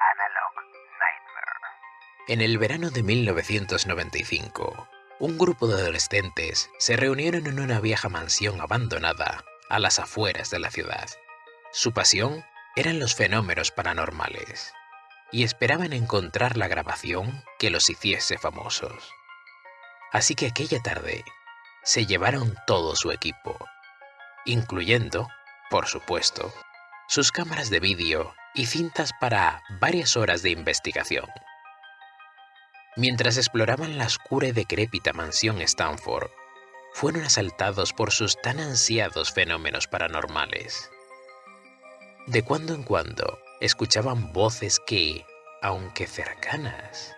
Analog Nightmare. En el verano de 1995, un grupo de adolescentes se reunieron en una vieja mansión abandonada a las afueras de la ciudad. Su pasión eran los fenómenos paranormales y esperaban encontrar la grabación que los hiciese famosos. Así que aquella tarde se llevaron todo su equipo, incluyendo, por supuesto, sus cámaras de vídeo y cintas para varias horas de investigación. Mientras exploraban la oscura y decrépita mansión Stanford, fueron asaltados por sus tan ansiados fenómenos paranormales. De cuando en cuando escuchaban voces que, aunque cercanas,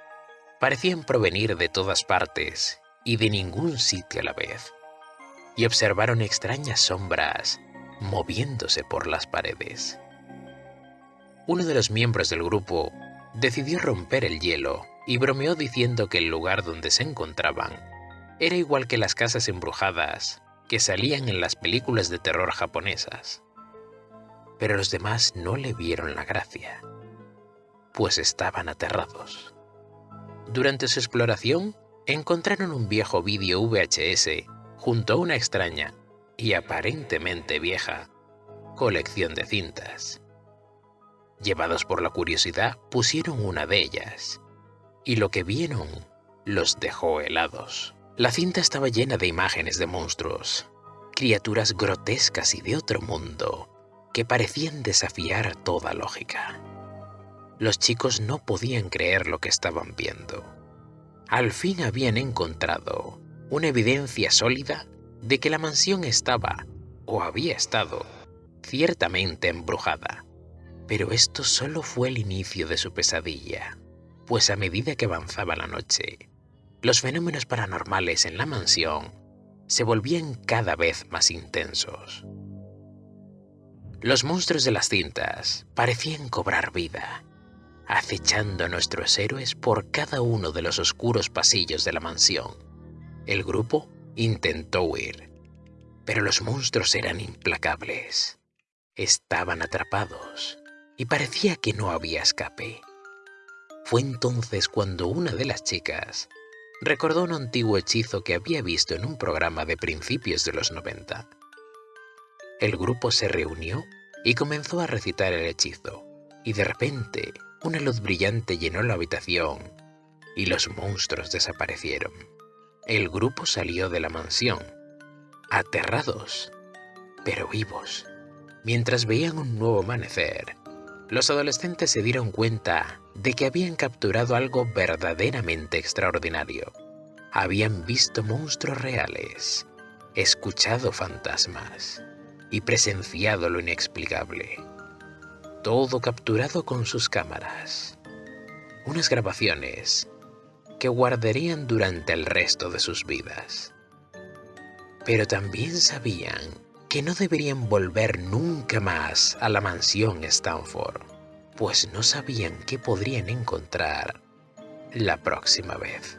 parecían provenir de todas partes y de ningún sitio a la vez, y observaron extrañas sombras moviéndose por las paredes. Uno de los miembros del grupo decidió romper el hielo y bromeó diciendo que el lugar donde se encontraban era igual que las casas embrujadas que salían en las películas de terror japonesas. Pero los demás no le vieron la gracia, pues estaban aterrados. Durante su exploración, encontraron un viejo vídeo VHS junto a una extraña y aparentemente vieja colección de cintas. Llevados por la curiosidad, pusieron una de ellas, y lo que vieron los dejó helados. La cinta estaba llena de imágenes de monstruos, criaturas grotescas y de otro mundo, que parecían desafiar toda lógica. Los chicos no podían creer lo que estaban viendo. Al fin habían encontrado una evidencia sólida de que la mansión estaba, o había estado, ciertamente embrujada. Pero esto solo fue el inicio de su pesadilla, pues a medida que avanzaba la noche, los fenómenos paranormales en la mansión se volvían cada vez más intensos. Los monstruos de las cintas parecían cobrar vida, acechando a nuestros héroes por cada uno de los oscuros pasillos de la mansión. El grupo intentó huir, pero los monstruos eran implacables. Estaban atrapados y parecía que no había escape. Fue entonces cuando una de las chicas recordó un antiguo hechizo que había visto en un programa de principios de los 90. El grupo se reunió y comenzó a recitar el hechizo, y de repente una luz brillante llenó la habitación y los monstruos desaparecieron. El grupo salió de la mansión, aterrados, pero vivos. Mientras veían un nuevo amanecer, los adolescentes se dieron cuenta de que habían capturado algo verdaderamente extraordinario. Habían visto monstruos reales, escuchado fantasmas y presenciado lo inexplicable. Todo capturado con sus cámaras. Unas grabaciones que guardarían durante el resto de sus vidas. Pero también sabían que no deberían volver nunca más a la mansión Stanford pues no sabían qué podrían encontrar la próxima vez.